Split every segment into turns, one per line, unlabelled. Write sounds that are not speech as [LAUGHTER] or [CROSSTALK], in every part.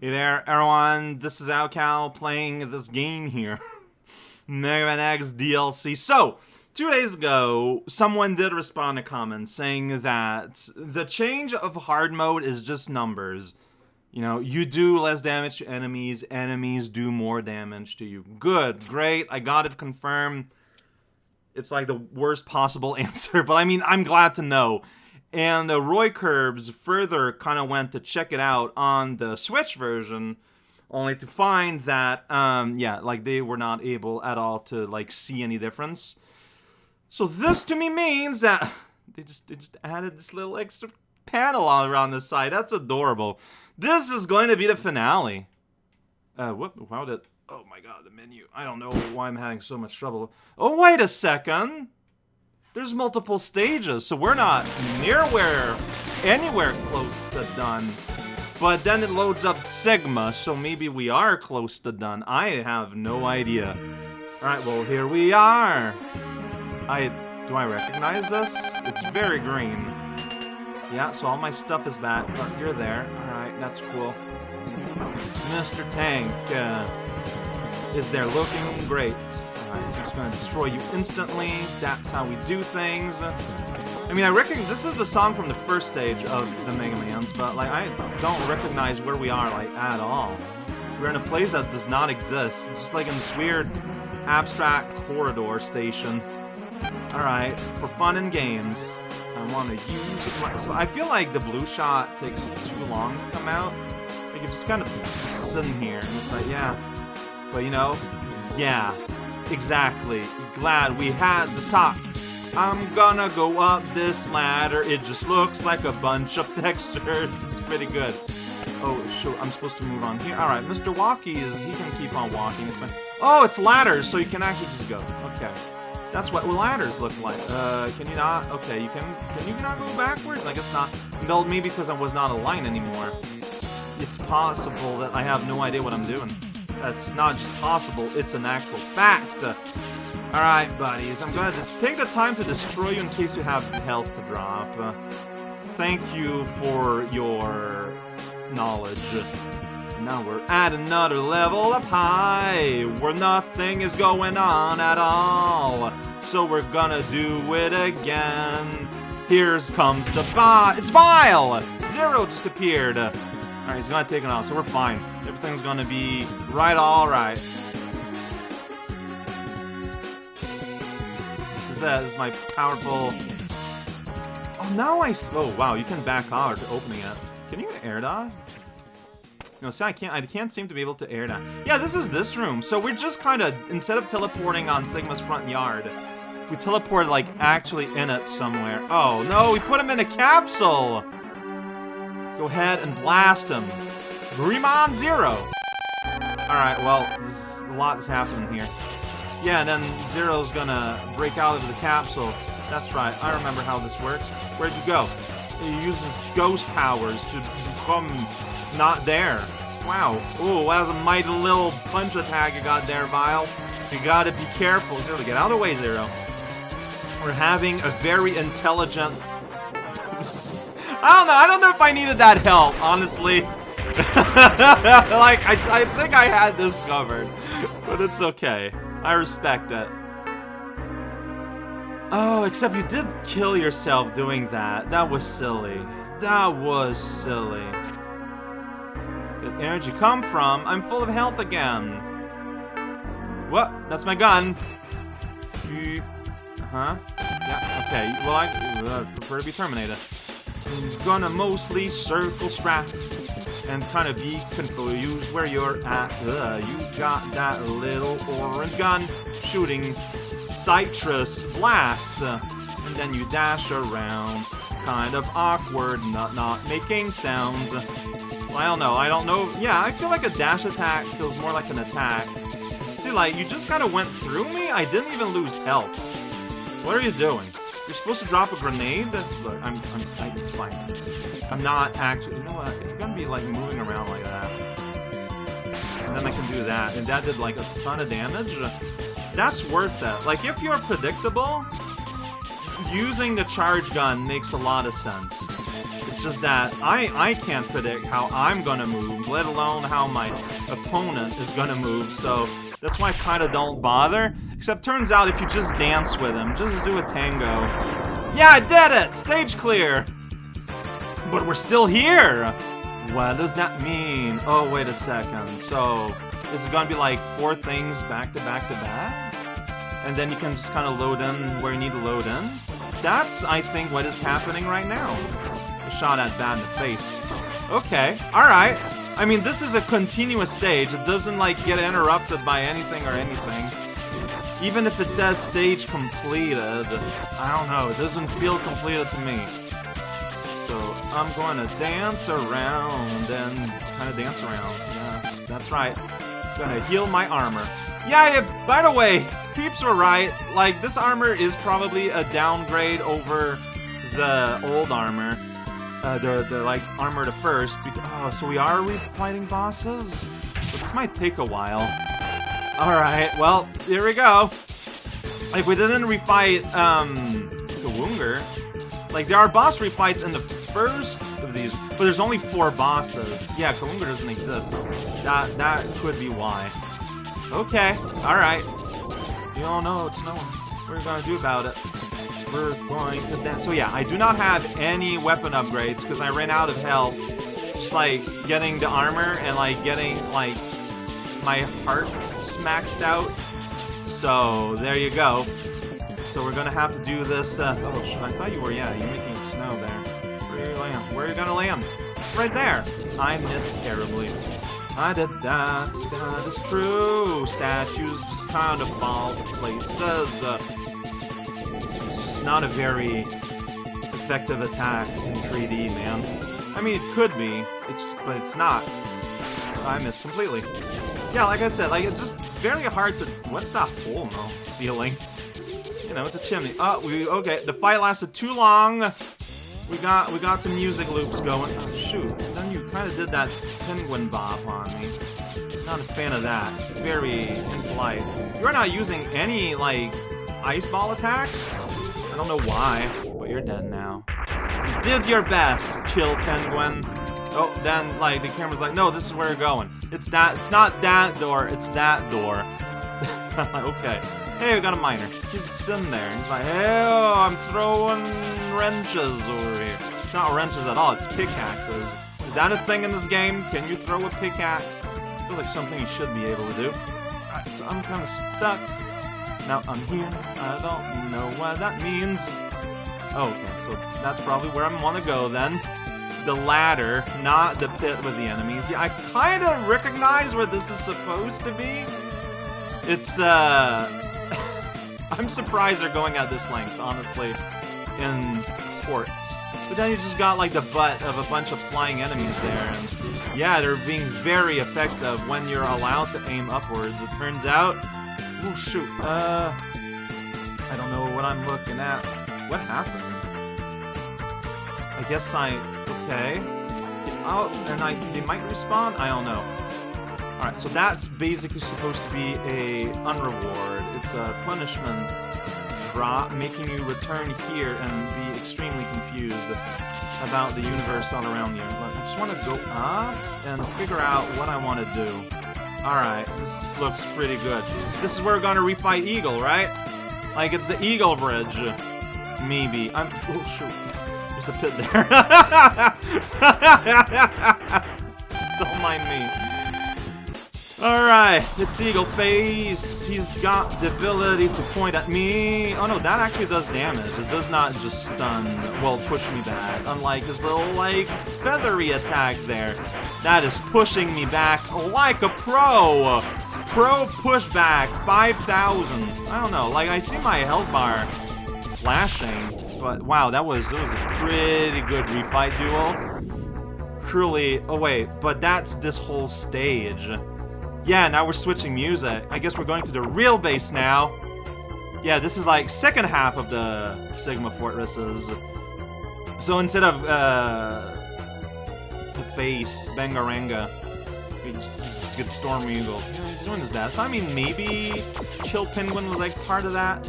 Hey there, everyone. This is Alcal playing this game here. [LAUGHS] Mega Man X DLC. So, two days ago, someone did respond to comments saying that the change of hard mode is just numbers. You know, you do less damage to enemies, enemies do more damage to you. Good, great, I got it confirmed. It's like the worst possible [LAUGHS] answer, but I mean, I'm glad to know. And uh, Roy Curbs further kind of went to check it out on the Switch version, only to find that, um, yeah, like they were not able at all to like see any difference. So this to me means that [LAUGHS] they just they just added this little extra panel all around the side. That's adorable. This is going to be the finale. Uh, whoop, how did... Oh my god, the menu. I don't know why I'm having so much trouble. Oh, wait a second! There's multiple stages, so we're not near where, anywhere close to done. But then it loads up Sigma, so maybe we are close to done. I have no idea. Alright, well, here we are. I... Do I recognize this? It's very green. Yeah, so all my stuff is back. Oh, you're there. Alright, that's cool. Mr. Tank uh, is there looking great. Alright, so I'm just gonna destroy you instantly. That's how we do things. I mean, I reckon this is the song from the first stage of the Mega Mans, but like I don't recognize where we are like at all. We're in a place that does not exist, just like in this weird abstract corridor station. Alright, for fun and games, I want to use my... So I feel like the blue shot takes too long to come out. Like, you're just kind of sitting here, and it's like, yeah. But, you know, yeah, exactly. Glad we had this talk. I'm gonna go up this ladder. It just looks like a bunch of [LAUGHS] textures. It's pretty good. Oh, sure. I'm supposed to move on here. All right, Mr. Walkie is he can keep on walking. It's fine. Oh, it's ladders, so you can actually just go. Okay. That's what ladders look like. Uh, can you not? Okay, you can. Can you not go backwards? I guess not. No, maybe because I was not aligned anymore. It's possible that I have no idea what I'm doing. That's not just possible, it's an actual fact. Alright, buddies, I'm gonna take the time to destroy you in case you have health to drop. Thank you for your knowledge. Now we're at another level up high, where nothing is going on at all. So we're gonna do it again. Here comes the bot. It's Vile! Zero just appeared. Alright, he's gonna take it off, so we're fine. Everything's gonna be right alright. This is it. This is my powerful... Oh, now I... Oh, wow, you can back out opening it. Can you air dodge? No, see, I can't. I can't seem to be able to air that. Yeah, this is this room. So we're just kind of instead of teleporting on Sigma's front yard, we teleported like actually in it somewhere. Oh no, we put him in a capsule. Go ahead and blast him. Greymon Zero. All right. Well, a lot is happening here. Yeah, and then Zero's gonna break out of the capsule. That's right. I remember how this works. Where'd you go? He uses ghost powers to become not there. Wow. Ooh, that was a mighty little punch attack you got there, Vile. You gotta be careful. Zero, get out of the way, Zero. We're having a very intelligent... I don't know. I don't know if I needed that help, honestly. [LAUGHS] like, I, I think I had this covered. But it's okay. I respect it. Oh, except you did kill yourself doing that. That was silly. That was silly energy come from? I'm full of health again. What? That's my gun. Uh-huh. Yeah, okay. Well, I uh, prefer to be Terminator. Gonna mostly circle strafe and kind of be confused where you're at. Uh, you got that little orange gun shooting citrus blast. Uh, and then you dash around. Kind of awkward, not, not making sounds. I don't know. I don't know. Yeah, I feel like a dash attack feels more like an attack. See, like, you just kind of went through me? I didn't even lose health. What are you doing? You're supposed to drop a grenade? That's... Look, I'm, I'm, it's fine. I'm not actually, you know what? If you're gonna be, like, moving around like that, And then I can do that. And that did, like, a ton of damage. That's worth it. Like, if you're predictable, using the charge gun makes a lot of sense. It's just that I, I can't predict how I'm gonna move, let alone how my opponent is gonna move, so that's why I kinda don't bother. Except turns out if you just dance with him, just do a tango. Yeah, I did it! Stage clear! But we're still here! What does that mean? Oh, wait a second. So, this is gonna be like four things back to back to back? And then you can just kind of load in where you need to load in? That's, I think, what is happening right now. A shot at bad in the face. Okay, alright. I mean, this is a continuous stage. It doesn't, like, get interrupted by anything or anything. Even if it says stage completed, I don't know, it doesn't feel completed to me. So I'm to dance around and kind of dance around. Yes, that's right. Gonna heal my armor. Yeah, yeah, by the way, peeps were right. Like, this armor is probably a downgrade over the old armor. Uh, the, the, like, armor to first. Oh, so we are fighting bosses? This might take a while. Alright, well, here we go. Like, we didn't refight, um, the Kuwanger. Like, there are boss refights in the first of these, but there's only four bosses. Yeah, Kuwanger doesn't exist. That, that could be why. Okay, alright. You all know it's no what are we're gonna do about it. We're going to dance. So yeah, I do not have any weapon upgrades because I ran out of health. Just like getting the armor and like getting like my heart maxed out. So there you go. So we're gonna have to do this. Uh, oh, I thought you were. Yeah, you're making it snow there. Where are you land? Where are you gonna land? Right there. I missed terribly. I did that. That is true. Statues just kind of fall places. Uh, not a very effective attack in 3D, man. I mean, it could be. It's, but it's not. I missed completely. Yeah, like I said, like it's just very hard to. What's that hole the ceiling? You know, it's a chimney. Oh, we okay. The fight lasted too long. We got we got some music loops going. Oh, shoot, then you kind of did that penguin bop on me. Not a fan of that. It's very impolite. You're not using any like ice ball attacks. I don't know why, but you're dead now. You did your best, chill penguin. Oh, then like the camera's like, no, this is where you're going. It's that. It's not that door. It's that door. [LAUGHS] okay. Hey, we got a miner. He's sitting there. He's like, hey, oh, I'm throwing wrenches over here. It's not wrenches at all. It's pickaxes. Is that a thing in this game? Can you throw a pickaxe? Feels like something you should be able to do. Alright, so I'm kind of stuck. Now I'm here. I don't know what that means. Oh, okay, so that's probably where I want to go then. The ladder, not the pit with the enemies. Yeah, I kind of recognize where this is supposed to be. It's, uh... [LAUGHS] I'm surprised they're going at this length, honestly, in ports. But then you just got like the butt of a bunch of flying enemies there, and yeah, they're being very effective when you're allowed to aim upwards. It turns out, oh shoot, uh, I don't know what I'm looking at. What happened? I guess I, okay. Oh, and I, they might respawn? I don't know. Alright, so that's basically supposed to be a unreward. It's a punishment drop, making you return here and be extremely confused about the universe all around you. But I just want to go up and figure out what I want to do. Alright, this looks pretty good. This is where we're gonna refight Eagle, right? Like, it's the Eagle Bridge. Maybe. I'm- oh, shoot. There's a pit there. [LAUGHS] Don't mind me. Alright, it's Eagle Face. He's got the ability to point at me. Oh no, that actually does damage. It does not just stun, well, push me back. Unlike his little, like, feathery attack there. That is pushing me back like a pro. Pro pushback, 5,000. I don't know, like, I see my health bar flashing, but wow, that was, that was a pretty good refight duel. Truly, oh wait, but that's this whole stage. Yeah, now we're switching music. I guess we're going to the real base now. Yeah, this is like second half of the Sigma Fortresses. So instead of uh, the face, Bangaranga, we just, get Storm Eagle. He's doing his best. I mean, maybe Chill Penguin was like part of that.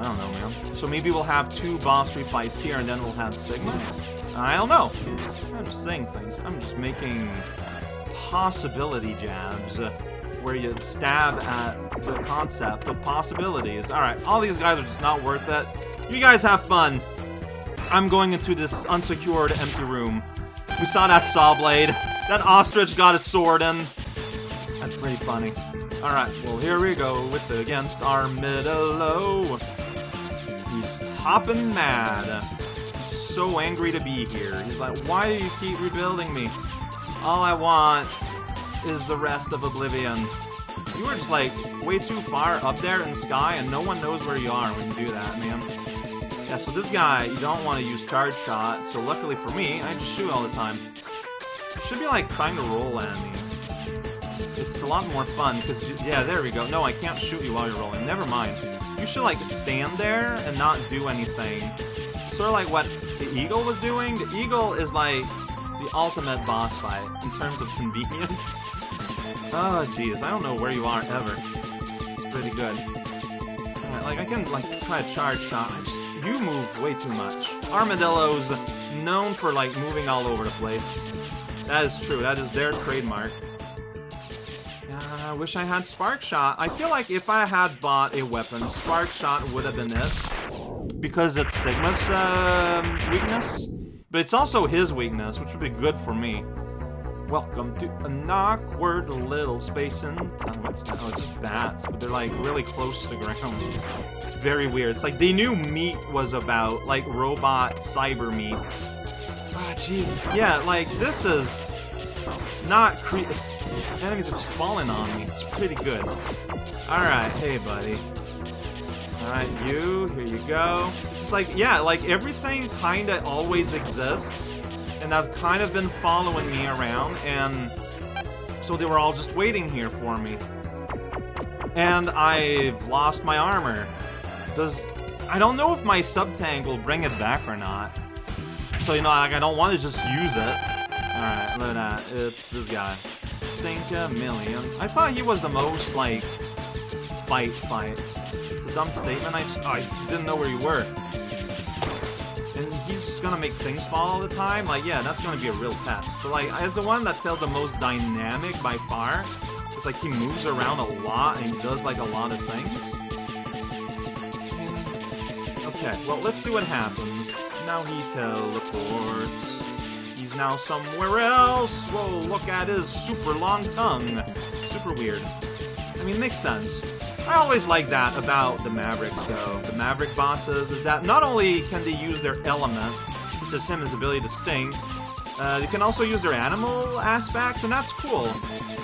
I don't know, man. So maybe we'll have two boss fights here, and then we'll have Sigma. I don't know. I'm just saying things. I'm just making possibility jabs uh, where you stab at the concept of possibilities. Alright, all these guys are just not worth it. You guys have fun. I'm going into this unsecured empty room. We saw that saw blade. That ostrich got a sword in. That's pretty funny. Alright, well here we go. It's against Armadillo. He's hopping mad. He's so angry to be here. He's like, why do you keep rebuilding me? All I want is the rest of Oblivion. You were just like way too far up there in the sky and no one knows where you are when you do that, man. Yeah, so this guy, you don't want to use charge shot, so luckily for me, I just shoot all the time. Should be like trying to roll enemies. It's a lot more fun, because, yeah, there we go. No, I can't shoot you while you're rolling. Never mind. You should, like, stand there and not do anything. Sort of like what the Eagle was doing. The Eagle is, like, the ultimate boss fight in terms of convenience. [LAUGHS] oh, jeez, I don't know where you are ever. It's pretty good. Right, like, I can, like, try a charge shot. Just you move way too much. Armadillo's known for, like, moving all over the place. That is true. That is their trademark. Uh, I wish I had Spark Shot. I feel like if I had bought a weapon, Spark Shot would have been it. Because it's Sigma's uh, weakness. But it's also his weakness, which would be good for me. Welcome to an awkward little space in time. It's? Oh, it's just bats, but they're like really close to the ground. It's very weird. It's like they knew meat was about like robot cyber meat. Ah, oh, jeez. Yeah, like this is not cre- Enemies are just falling on me. It's pretty good. Alright, hey buddy. Alright, you, here you go. It's like, yeah, like everything kinda always exists and I've kind of been following me around, and so they were all just waiting here for me. And I've lost my armor. Does... I don't know if my sub-tank will bring it back or not. So, you know, like, I don't want to just use it. Alright, look at that. It's this guy. Sting Chameleon. I thought he was the most, like, fight fight. Dumb statement. I just... Oh, I didn't know where you were and he's just gonna make things fall all the time, like, yeah, that's gonna be a real test. But, like, as the one that felt the most dynamic by far, it's like he moves around a lot and he does, like, a lot of things. Okay, well, let's see what happens. Now he teleports. He's now somewhere else. Whoa, look at his super long tongue. Super weird. I mean, makes sense. I always like that about the Mavericks, though. The Maverick bosses is that not only can they use their element, such as him, his ability to sting, uh, they can also use their animal aspects, and that's cool.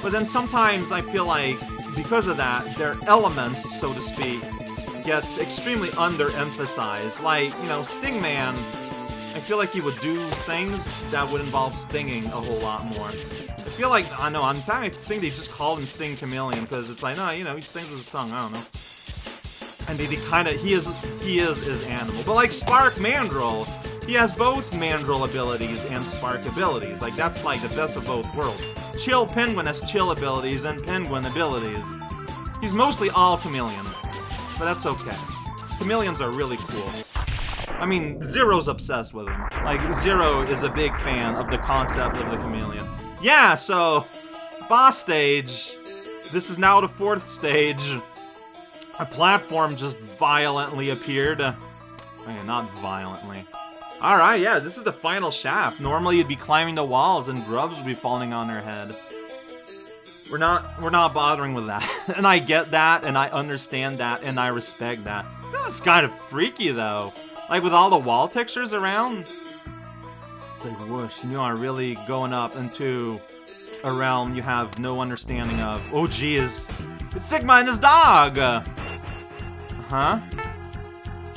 But then sometimes I feel like, because of that, their elements, so to speak, gets extremely underemphasized. Like, you know, Stingman, I feel like he would do things that would involve stinging a whole lot more. I feel like, I know, fact, I think they just called him Sting Chameleon, because it's like, no, you know, he stings with his tongue, I don't know. And they kind of, he is, he is his animal. But like Spark Mandrill, he has both Mandrill abilities and Spark abilities. Like, that's like the best of both worlds. Chill Penguin has chill abilities and Penguin abilities. He's mostly all Chameleon, but that's okay. Chameleons are really cool. I mean, Zero's obsessed with him. Like, Zero is a big fan of the concept of the chameleon yeah, so boss stage. This is now the fourth stage. A platform just violently appeared. Not violently. Alright, yeah, this is the final shaft. Normally you'd be climbing the walls and grubs would be falling on their head. We're not we're not bothering with that. [LAUGHS] and I get that and I understand that and I respect that. This is kind of freaky though. Like with all the wall textures around, it's like, whoosh, you are really going up into a realm you have no understanding of. Oh, geez. It's Sigma and his dog! Uh-huh.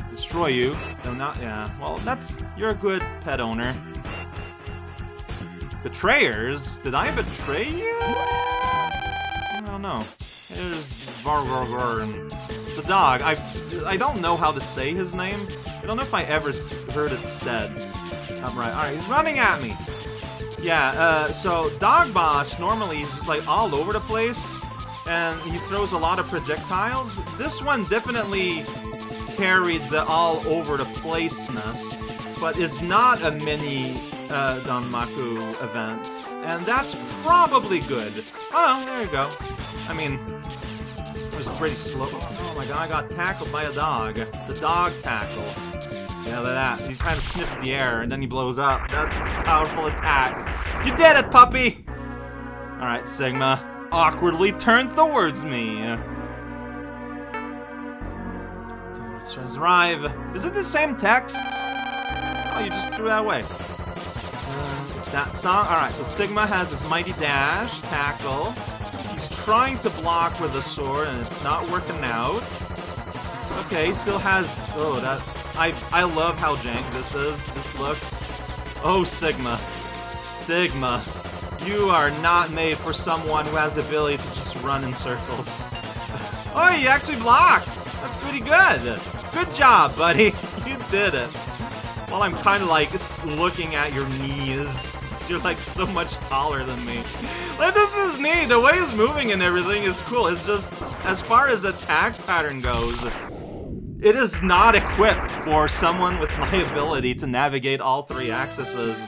Destroy you. No, not, yeah. Well, that's, you're a good pet owner. Betrayers? Did I betray you? I don't know. There's It's a dog. I I don't know how to say his name. I don't know if I ever heard it said. I'm right. Alright, he's running at me. Yeah, uh, so Dog Boss normally he's just like all over the place, and he throws a lot of projectiles. This one definitely carried the all over the placeness. but is not a mini uh, Danmaku event, and that's probably good. Oh, there you go. I mean, was pretty slow. Oh my god, I got tackled by a dog. The dog tackle. Yeah, look at that. He kind of snips the air, and then he blows up. That's a powerful attack. You did it, puppy! Alright, Sigma. Awkwardly turn towards me. Let's arrive. Is it the same text? Oh, you just threw that away. Uh, that song. Alright, so Sigma has his mighty dash, tackle. Trying to block with a sword, and it's not working out. Okay, still has... Oh, that... I, I love how jank this is. This looks... Oh, Sigma. Sigma. You are not made for someone who has the ability to just run in circles. [LAUGHS] oh, you actually blocked! That's pretty good! Good job, buddy! [LAUGHS] You did it. While I'm kind of like looking at your knees. You're like so much taller than me. Like, this is neat. The way he's moving and everything is cool. It's just, as far as attack pattern goes, it is not equipped for someone with my [LAUGHS] ability to navigate all three axes.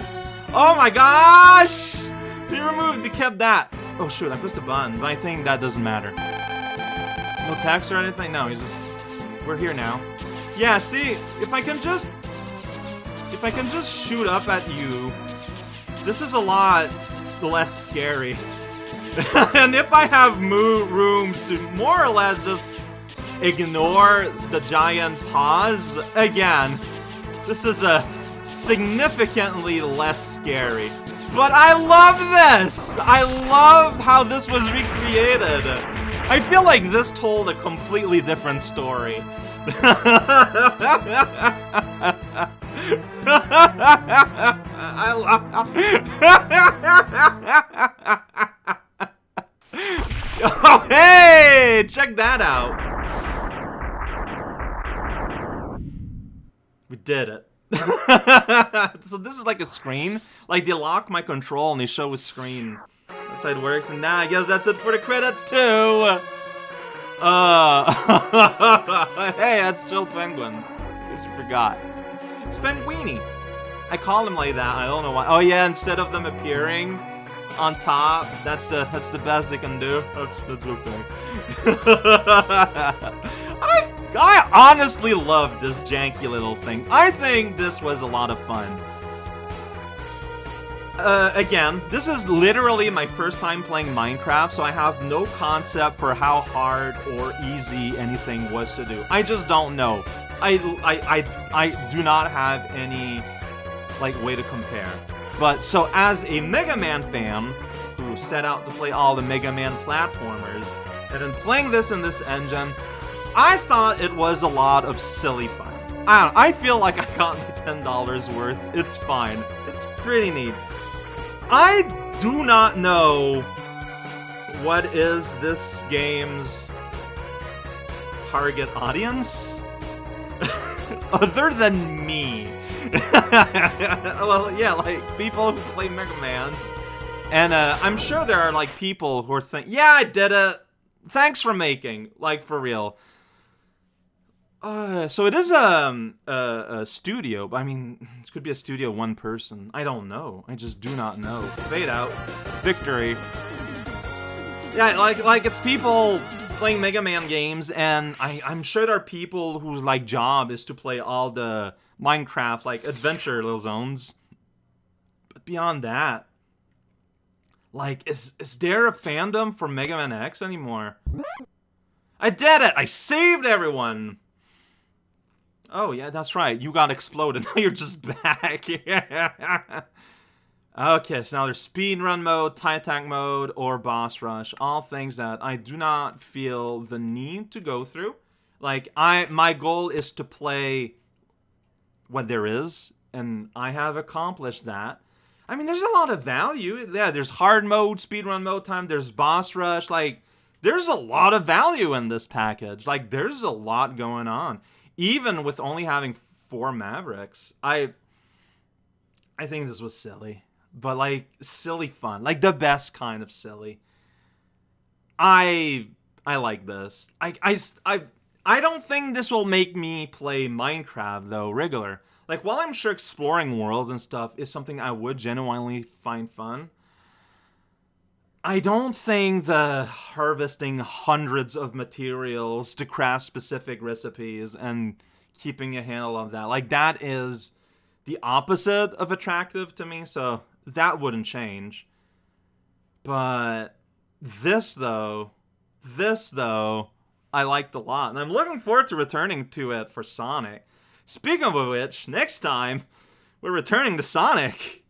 Oh my gosh! He removed, he kept that. Oh shoot, I pressed a button, but I think that doesn't matter. No text or anything? No, he's just... We're here now. Yeah, see, if I can just... If I can just shoot up at you, this is a lot less scary. [LAUGHS] and if I have rooms to more or less just ignore the giant paws, again, this is a significantly less scary. But I love this! I love how this was recreated. I feel like this told a completely different story. [LAUGHS] I love Oh, hey! Check that out. We did it. [LAUGHS] so this is like a screen. Like they lock my control and they show a screen. That's how it works. And now I guess that's it for the credits too. Uh, [LAUGHS] hey, that's still Penguin. In case you forgot. It's Penguini. I call him like that. I don't know why. Oh yeah, instead of them appearing on top, that's the that's the best they can do. That's that's okay. [LAUGHS] I I honestly love this janky little thing. I think this was a lot of fun. Uh, again, this is literally my first time playing Minecraft, so I have no concept for how hard or easy anything was to do. I just don't know. I, I, I, I do not have any, like, way to compare. But, so as a Mega Man fan, who set out to play all the Mega Man platformers, and then playing this in this engine, I thought it was a lot of silly fun. I I feel like I got my $10 worth. It's fine. It's pretty neat. I do not know what is this game's target audience [LAUGHS] other than me. [LAUGHS] well, yeah, like people who play Mega Man's. And uh, I'm sure there are like people who are thinking, yeah, I did it. Thanks for making, like for real. Uh, so it is um, a, a studio. But I mean, this could be a studio one person. I don't know. I just do not know. Fade out. Victory. Yeah, like like it's people playing Mega Man games, and I, I'm sure there are people whose like job is to play all the Minecraft like adventure little zones. But beyond that, like, is is there a fandom for Mega Man X anymore? I did it! I saved everyone! Oh, yeah, that's right. You got exploded. [LAUGHS] Now you're just back. [LAUGHS] okay, so now there's speed run mode, tie attack mode, or boss rush. All things that I do not feel the need to go through. Like, I my goal is to play what there is, and I have accomplished that. I mean, there's a lot of value. Yeah, there's hard mode, speed run mode time, there's boss rush. Like, there's a lot of value in this package. Like, there's a lot going on even with only having four Mavericks, I I think this was silly. But like silly fun. Like the best kind of silly. I I like this. I I I I don't think this will make me play Minecraft though regular. Like, while I'm sure exploring worlds and stuff is something I would genuinely find fun, I don't think the harvesting hundreds of materials to craft specific recipes and keeping a handle of that, like, that is the opposite of attractive to me, so that wouldn't change. But this, though, this, though, I liked a lot, and I'm looking forward to returning to it for Sonic. Speaking of which, next time, we're returning to Sonic. [LAUGHS]